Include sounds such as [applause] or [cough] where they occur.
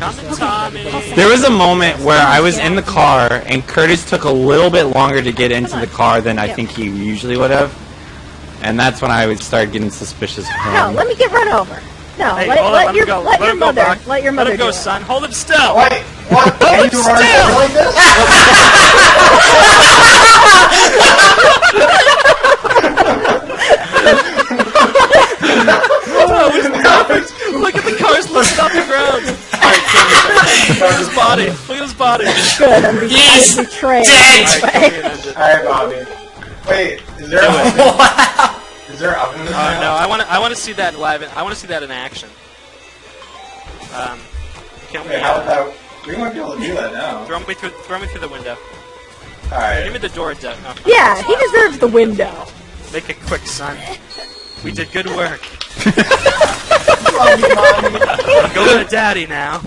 Coming, Tommy. There was a moment where I was in the car and Curtis took a little bit longer to get into the car than I think he usually would have. And that's when I would start getting suspicious of No, let me get run over. No, Hey, let, hold on, let let your him go. let, Let your him go, mother let your mother Let him go, son. Hold him still. Wait, what? Can you run still. like this? At his body. Look at his body. [laughs] Good, I'm be- He's I'm betrayed. dead. Alright, kill me an engine. Alright, Bobby. Wait, is there a. [laughs] Wow. Is there oven in this Oh no, I want to. I want to see that live. I want to see that in action. Um, kill me. Okay, how Uh, about we might be able to do that now. throw me through. Throw me through the window. All right. Give me the door. De- no, Yeah, he deserves the window. Make it quick, son. We did good work. Bobby, [laughs] Mommy. Go to daddy now.